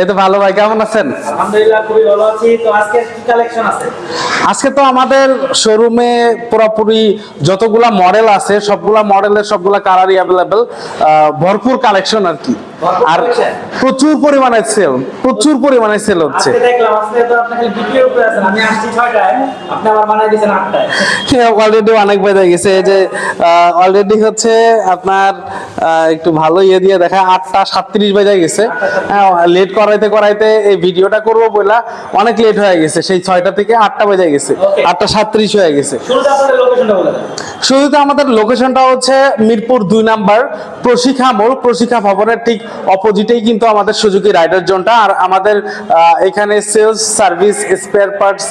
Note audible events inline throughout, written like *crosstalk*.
এই তো ভালো ভাই কেমন আছেন? আলহামদুলিল্লাহ খুবই ভালো আছি। তো আজকে কি কালেকশন আছে? আজকে তো আমাদের শোরুমে পুরোপুরি যতগুলা মডেল আছে সবগুলা মডেলের সবগুলা কালারই অ্যাভেলেবেল ভরপুর কালেকশন আর কি। আর প্রচুর পরিমাণে সেল প্রচুর পরিমাণে সেল হচ্ছে। অলরেডি অনেক বেজে গেছে যে অলরেডি হচ্ছে আপনার একটু ভালো ইয়ে দিয়ে দেখা আটটা সাতত্রিশ বেজে গেছে। হ্যাঁ লেট করাইতে করাইতে এই ভিডিওটা করব বলে অনেক লেট হয়ে গেছে সেই ছয়টা থেকে আটটা বেজে গেছে আটটা সাতত্রিশ হয়ে গেছে। শুরুতে আমাদের লোকেশনটা হচ্ছে মিরপুর দুই নাম্বার প্রশিক্ষা মোড় প্রশিক্ষা ভবনের ঠিক অপোজিটেই কিন্তু আমাদের সুজুকি রাইডার জোনটা। আর আমাদের এখানে sales, service, spare parts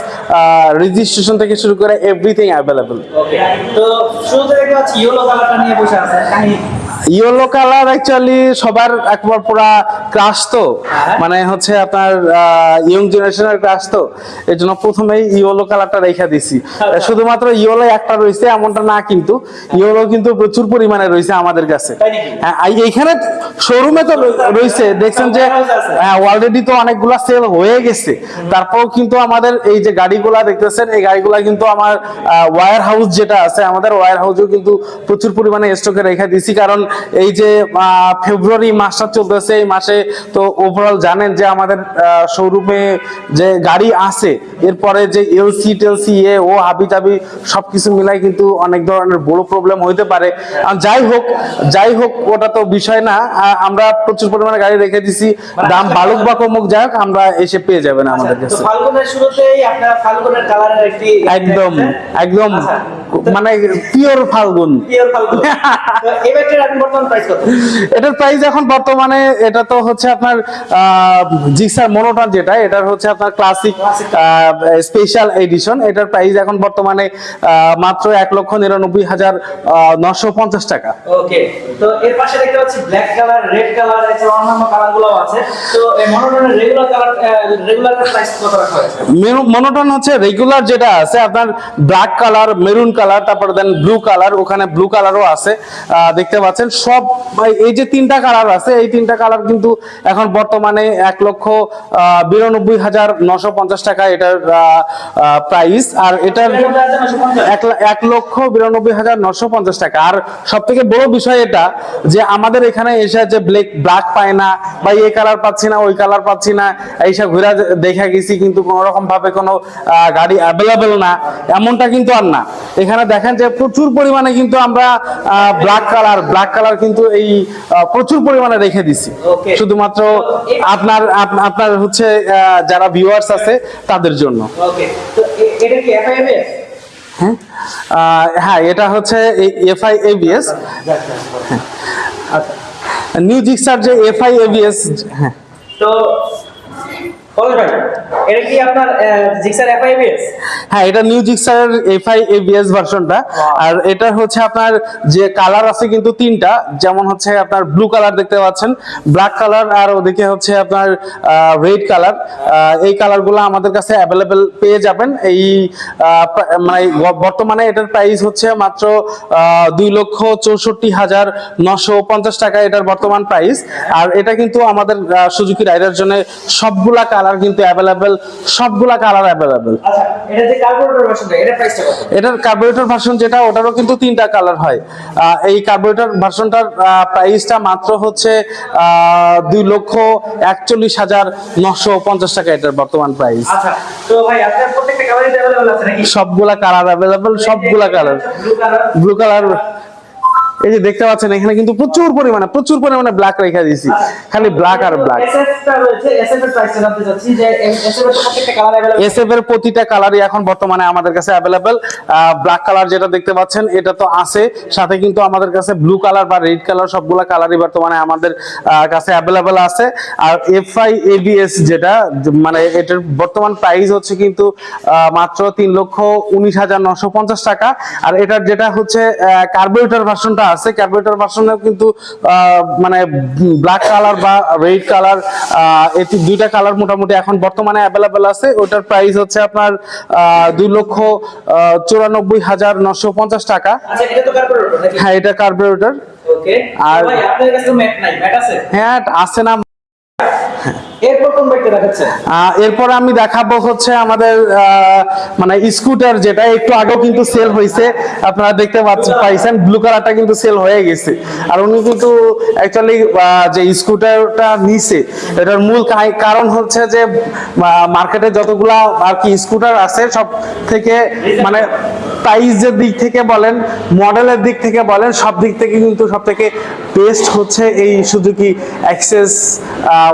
registration থেকে শুরু করে এভরিথিং অ্যাভেলেবল তো শুরু থেকে ইয়েলো কালারটা নিয়ে বসে আছে। ইয়েলো কালার অ্যাকচুয়ালি সবার একবার পুরা ক্রাশ তো। হ্যাঁ। মানে হচ্ছে আপনার ইয়ং জেনারেশনের ক্রাশ তো। এই জন্য প্রথমেই ইয়েলো কালারটা রেখে দিছি। শুধুমাত্র ইয়েলো একটা রয়েছে এমনটা না কিন্তু ইয়েলো কিন্তু প্রচুর পরিমাণে রয়েছে আমাদের কাছে। হ্যাঁ এই- এইখানে শোরুমে তো রয়ে- রয়েছে। দেখছেন যে হ্যাঁ অলরেডি তো অনেকগুলা সেল হয়ে গেছে। তারপর কিন্তু আমাদের এই যে গাড়িগুলা দেখতেছেন এই গাড়িগুলা কিন্তু আমার ওয়ার হাউস যেটা আছে আমাদের ওয়ার হাউসেও কিন্তু প্রচুর পরিমাণে স্টকে রেখে দিছি। কারণ এই যে ফেব্রুয়ারি মাসটা চলতেছে এই মাসে তো ওভারঅল জানেন যে আমাদের শোরুমে যে গাড়ি আছে এরপরে যে এলসি টেলসি এ ও হাবি টাবি সবকিছু মিলাই কিন্তু অনেক ধরনের বড় প্রবলেম হইতে পারে। যাই হোক যাই হোক ওটা তো বিষয় না। আমরা প্রচুর পরিমাণে গাড়ি রেখে দিছি। দাম বালুক বা কমুক যাই হোক আমরা এসে পেয়ে যাবেন আমাদের কাছে। ফাল্গুনের শুরুতেই আপনার ফাল্গুনের কালারের একটি একদম একদম আচ্ছা। মানে পিওর ফাল্গুন। পিওর ফাল্গুন। *laughs* এটার প্রাইস এখন বর্তমানে এটা তো হচ্ছে আপনার জিক্সার মনোটন যেটা এটার হচ্ছে আপনার ক্লাসিক স্পেশাল এডিশন এটার প্রাইস এখন বর্তমানে মাত্র এক লক্ষ নিরানব্বই হাজার নশো পঞ্চাশ টাকা। ওকে তো এর পাশে দেখতে পাচ্ছি ব্ল্যাক কালার রেড কালার এছাড়া অন্যান্য কালার আছে। তো এই মনোটনের রেগুলার কালার রেগুলার প্রাইস কত রাখা হয়েছে? মনোটন হচ্ছে রেগুলার যেটা আছে আপনার ব্ল্যাক কালার মেরুন কালার তারপরে দেন ব্লু কালার ওখানে ব্লু কালারও আছে। আহ, দেখতে পাচ্ছেন। সব এই যে তিনটা কালার আছে, এই তিনটা কালার কিন্তু এখন বর্তমানে এক লক্ষ বিরানব্বই হাজার নশো পঞ্চাশ টাকা এটার প্রাইস আর এটার এক লক্ষ বিরানব্বই হাজার নশো পঞ্চাশ টাকা। আর সব থেকে বড় বিষয় এটা যে আমাদের এখানে এসে যে ব্ল্যাক ব্ল্যাক পায় না, বা এই কালার পাচ্ছি না, ওই কালার পাচ্ছি না, এইসব ঘুরে দেখা গেছি, কিন্তু কোন রকম ভাবে কোনো গাড়ি অ্যাভেলেবেল না, এমনটা কিন্তু আর না। এখানে দেখেন যে প্রচুর পরিমাণে কিন্তু আমরা ব্ল্যাক কালার ব্ল্যাক কালার কিন্তু এই প্রচুর পরিমাণে রেখে দিছি। শুধুমাত্র আপনার আপনার হচ্ছে যারা ভিউয়ার্স আছে তাদের জন্য। এটা কি এফআইএস হ্যাঁ? হ্যাঁ এটা হচ্ছে এফআই এবিএস নিউ জিক্সার যে এফআই এবিএস হ্যাঁ। তো এটা কি আপনার জিক্সার এফআইএস হ্যাঁ এটা নিউ জিক্সার এফআই এবিএস ভার্সনটা আর এটা হচ্ছে আপনার যে কালার আছে কিন্তু তিনটা যেমন হচ্ছে আপনার ব্লু কালার দেখতে পাচ্ছেন ব্ল্যাক কালার আর ওদিকে হচ্ছে আপনার রেড কালার এই কালারগুলো আমাদের কাছে অ্যাভেলেবেল পেয়ে যাবেন। এই মানে বর্তমানে এটার প্রাইস হচ্ছে মাত্র দুই লক্ষ চৌষট্টি হাজার নশো পঞ্চাশ টাকা এটার বর্তমান প্রাইস আর এটা কিন্তু আমাদের সুজুকি রাইডার জন্য সবগুলা কালার কিন্তু অ্যাভেলেবেল সবগুলা কালার অ্যাভেলেবেল এটার কার্বোরেটর ভার্সন যেটা ওটারও কিন্তু তিনটা কালার হয়। এই কার্বোরেটর ভার্সনটার প্রাইসটা মাত্র হচ্ছে দুই লক্ষ একচল্লিশ হাজার নশো পঞ্চাশ টাকা এটার বর্তমান প্রাইস সবগুলা কালার অ্যাভেলেবেল সবগুলা কালার ব্লু কালার এই যে দেখতে পাচ্ছেন এখানে কিন্তু প্রচুর পরিমাণে প্রচুর পরিমাণে ব্ল্যাক রেখা দিয়েছি। খালি ব্ল্যাক আর ব্ল্যাক এসএফ এর প্রতিটা কালারই এখন বর্তমানে আমাদের কাছে অ্যাভেলেবেল ব্ল্যাক কালার যেটা দেখতে পাচ্ছেন এটা তো আছে। সাথে কিন্তু আমাদের কাছে ব্লু কালার বা রেড কালার সবগুলা কালারই বর্তমানে আমাদের কাছে অ্যাভেলেবেল আছে। আর এফআই এবিএস যেটা মানে এটার বর্তমান প্রাইস হচ্ছে কিন্তু মাত্র তিন লক্ষ উনিশ হাজার নশো পঞ্চাশ টাকা। আর এটার যেটা হচ্ছে কার্বোরেটর ভার্সনটা আছে ক্যালকুলেটর ভার্সনেও কিন্তু মানে ব্ল্যাক কালার বা রেড কালার এটি দুইটা কালার মোটামুটি এখন বর্তমানে অ্যাভেলেবেল আছে। ওটার প্রাইস হচ্ছে আপনার দুই লক্ষ চুরানব্বই হাজার নশো পঞ্চাশ টাকা। আচ্ছা হ্যাঁ এটা কার্বোরেটর ওকে আর- হ্যাঁ আছে না এরপর কোন বাইকটা দেখাচ্ছেন? এরপর আমি দেখাবো হচ্ছে আমাদের মানে স্কুটার যেটা একটু আগেও কিন্তু সেল হয়েছে আপনারা দেখতে পাইছেন ব্লু কালারটা কিন্তু সেল হয়ে গেছে। আর উনি কিন্তু অ্যাকচুয়ালি যে স্কুটারটা নিছে এটার মূল কারণ হচ্ছে যে মার্কেটে যতগুলা আর কি স্কুটার আছে সব থেকে মানে প্রাইসের দিক থেকে বলেন মডেলের দিক থেকে বলেন সব দিক থেকে কিন্তু সব থেকে বেস্ট হচ্ছে এই সুজুকি অ্যাক্সেস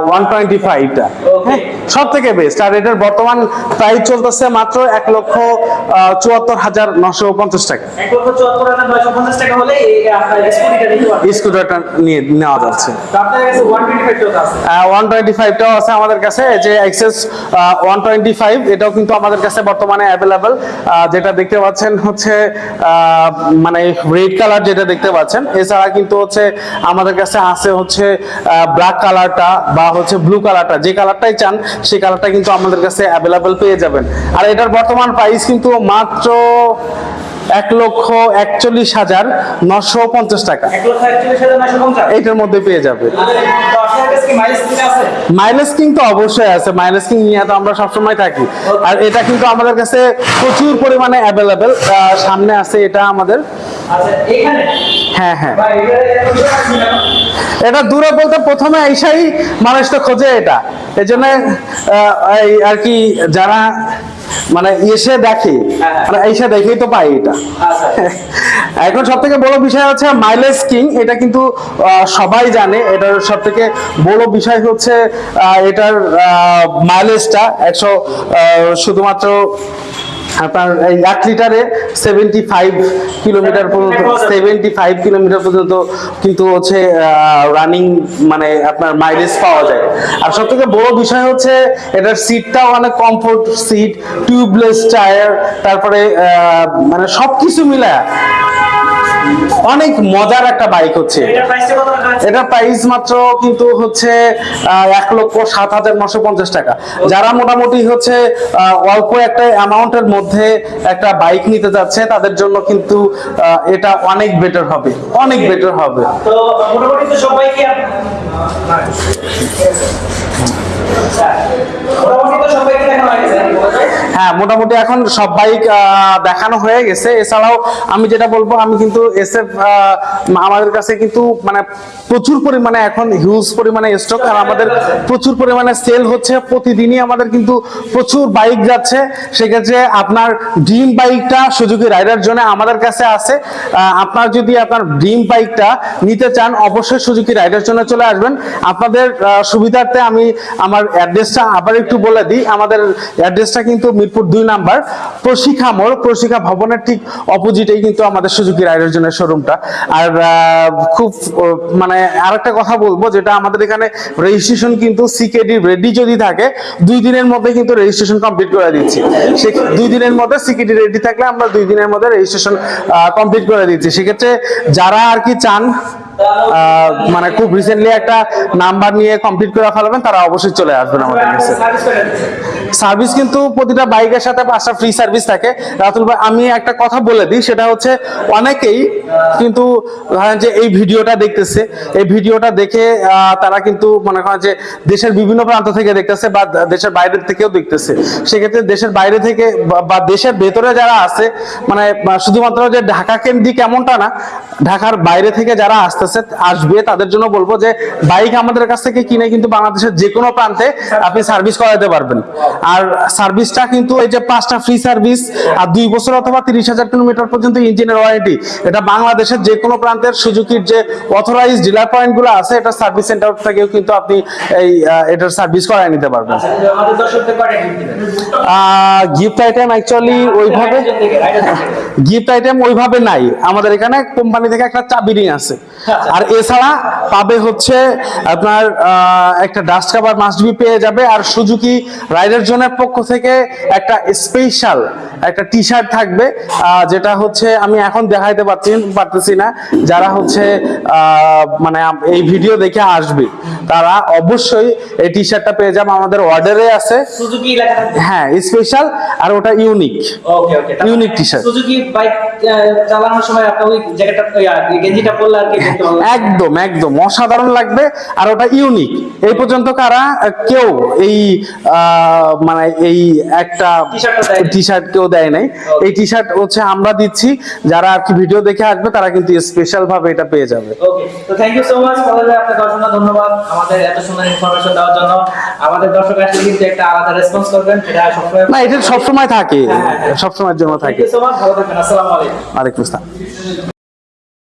ওয়ান টোয়েন্টি ফাইভটা. সব থেকে বেস্ট আর এটার বর্তমান প্রাইস চলতেছে মাত্র এক লক্ষ চুয়াত্তর হাজার নশো পঞ্চাশ টাকা। স্কুটারটা নিয়ে নেওয়া যাচ্ছে। ওয়ান টোয়েন্টি ফাইভটাও আছে। আমাদের কাছে যে এক্সেস ওয়ান টোয়েন্টি ফাইভ এটাও কিন্তু আমাদের কাছে বর্তমানে অ্যাভেলেবেল যেটা দেখতে পাচ্ছেন হচ্ছে মানে রেড কালার যেটা দেখতে পাচ্ছেন এছাড়া কিন্তু হচ্ছে আমাদের কাছে আছে হচ্ছে ব্ল্যাক কালারটা বা হচ্ছে ব্লু কালারটা যে কালারটাই চান সেই কালারটা কিন্তু আমাদের কাছে অ্যাভেলেবেল পেয়ে যাবেন। আর এটার বর্তমান প্রাইস কিন্তু মাত্র এক লক্ষ একচল্লিশ হাজার নশো পঞ্চাশ টাকা। এইটার মধ্যে পেয়ে যাবে। কি মাইলেজ কিং তো অবশ্যই আছে মাইলেজ কিং নিয়ে তো আমরা সবসময় থাকি। আর এটা কিন্তু আমাদের কাছে প্রচুর পরিমাণে অ্যাভেলেবেল সামনে আছে এটা আমাদের। আচ্ছা হ্যাঁ হ্যাঁ। এটা দূরে বলতে প্রথমে এইসাই মানুষ তো খোঁজে এটা। এই জন্য এই আর কি যারা মানে এসে দেখে হ্যাঁ। মানে এসে দেখেই তো পাই এটা। আচ্ছা। *laughs* এখন সব থেকে বড় বিষয় হচ্ছে মাইলেজ কিং এটা কিন্তু সবাই জানে। এটার সব থেকে বড় বিষয় হচ্ছে এটার মাইলেজটা একশো শুধুমাত্র আপনার এই এক লিটারে সেভেন্টি ফাইভ কিলোমিটার পর্যন্ত সেভেন্টি ফাইভ কিলোমিটার পর্যন্ত কিন্তু হচ্ছে রানিং মানে আপনার মাইলেজ পাওয়া যায়। আর সব থেকে বড় বিষয় হচ্ছে, এটার সিটটাও অনেক কমফোর্ট সিট টিউবলেস টায়ার তারপরে মানে সব কিছু মিলায়। অনেক মজার একটা বাইক হচ্ছে। এটা প্রাইস মাত্র কিন্তু হচ্ছে এক লক্ষ সাত হাজার নশো পঞ্চাশ টাকা। যারা মোটামুটি হচ্ছে আহ, অল্প একটা অ্যামাউন্টের মধ্যে একটা বাইক নিতে যাচ্ছে তাদের জন্য কিন্তু আহ, এটা অনেক বেটার হবে। অনেক বেটার হবে। তো মোটামুটি তো সবাইকে হয়ে, মোটামুটি এখন সব বাইক দেখানো হয়ে গেছে। এছাড়াও আমি যেটা বলব, আমি কিন্তু এসএফ আমাদের কাছে কিন্তু মানে প্রচুর পরিমাণে এখন হিউজ পরিমাণে স্টক আর আমাদের প্রচুর পরিমাণে সেল হচ্ছে। প্রতিদিনই আমাদের কিন্তু প্রচুর বাইক যাচ্ছে। সেক্ষেত্রে আপনার ড্রিম বাইকটা সুযোগী রাইডার জন্য আমাদের কাছে আছে। আপনার যদি আপনার ড্রিম বাইকটা নিতে চান, অবশ্যই সুজুকি রাইডার জন্য চলে আসবেন। আপনাদের সুবিধার্থে আমি আমার অ্যাড্রেসটা আবার একটু বলে দিই। আমাদের অ্যাড্রেসটা কিন্তু মিরপুর দুই নাম্বার প্রশিক্ষা মোড়। প্রশিক্ষা ভবনের ঠিক অপোজিটেই কিন্তু আমাদের সুজুকি জন্য শোরুমটা। আর খুব মানে আরেকটা কথা বলব, যেটা আমাদের এখানে রেজিস্ট্রেশন কিন্তু সিকেডি রেডি যদি থাকে, দুই দিনের মধ্যে কিন্তু রেজিস্ট্রেশন কমপ্লিট করে দিচ্ছি। সে, দুই দিনের মধ্যে সিকেডি রেডি থাকলে আমরা দুই দিনের মধ্যে রেজিস্ট্রেশন কমপ্লিট করে দিচ্ছি। সেক্ষেত্রে যারা আর কি চান মানে খুব রিসেন্টলি একটা নাম্বার নিয়ে কমপ্লিট করে ফেলবেন তারা অবশ্যই চলে আসবেন আমাদের কাছে সার্ভিস কিন্তু প্রতিটা বাইকের সাথে পাঁচটা ফ্রি সার্ভিস থাকে। রাতুল ভাই আমি একটা কথা বলে দিই সেটা হচ্ছে অনেকেই কিন্তু ধরেন যে এই ভিডিওটা দেখতেছে এই ভিডিওটা দেখে তারা কিন্তু মনে করেন যে দেশের বিভিন্ন প্রান্ত থেকে দেখতেছে বা দেশের বাইরে থেকেও দেখতেছে। সেক্ষেত্রে দেশের বাইরে থেকে বা- বা দেশের ভেতরে যারা আছে মানে শুধুমাত্র যে ঢাকা কেন্দ্রিক এমনটা না ঢাকার বাইরে থেকে যারা আসতেছে আসবে তাদের জন্য বলব যে বাইক আমাদের কাছ থেকে কিনে কিন্তু বাংলাদেশের যে কোনো প্রান্তে আপনি সার্ভিস করাতে পারবেন আর সার্ভিসটা কিন্তু এই যে পাঁচটা ফ্রি সার্ভিস আর দুই বছর অথবা তিরিশ হাজার কিলোমিটার পর্যন্ত ইঞ্জিনের ওয়ারেন্টি এটা বাংলাদেশের যে কোনো প্রান্তের সুজুকির যে অথরাইজ ডিলার পয়েন্টগুলো আছে, এটা সার্ভিস সেন্টার থেকেও কিন্তু আপনি এই এটার সার্ভিস করায় নিতে পারবেন? গিফট আইটেম অ্যাকচুয়ালি ওইভাবে। গিফট আইটেম ওইভাবে নাই আমাদের এখানে কোম্পানি থেকে একটা চাবি রিং আছে আর এছাড়া পাবে হচ্ছে আপনার একটা ডাস্ট কাভার মাস্ট বি পেয়ে যাবে। আর সুজুকি রাইডার জোনের পক্ষ থেকে একটা স্পেশাল একটা টি শার্ট থাকবে যেটা হচ্ছে আমি এখন দেখাইতে পারছি পারতেছি না। যারা হচ্ছে মানে এই ভিডিও দেখে আসবে তারা অবশ্যই এই টি শার্টটা পেয়ে যাবে। আমাদের অর্ডারে আছে। সুজুকি হ্যাঁ স্পেশাল আর ওটা unique okay okay Unique t-shirt। Suzuki bike চালানোর সময় আপনি ওই জ্যাকেটটা গেঞ্জিটা পরলে আর কি। একদম একদম। অসাধারণ লাগবে। আর ওটা ইউনিক এই পর্যন্ত কারা কেউ এই মানে এই একটা টা শার্ট কেউ দেয় নাই। এই টি শার্ট হচ্ছে আমরা দিচ্ছি। যারা আর কি ভিডিও দেখে আসবে তারা কিন্তু স্পেশাল ভাবে এটা পেয়ে যাবে। ওকে তো থ্যাংক ইউ সো মাচ আপনাকে অসংখ্য ধন্যবাদ আমাদের এত সুন্দর ইনফরমেশন দেওয়ার জন্য। আমাদের দর্শক আসলে কিন্তু একটা আলাদা রেসপন্স করবেন এটা সবসময় না এটা সবসময় থাকে। হ্যাঁ, হ্যাঁ। সবসময়ের জন্য থাকে। সো মাচ ভালো থাকবেন আসসালামু আলাইকুম। ওয়ালাইকুম আসসালাম।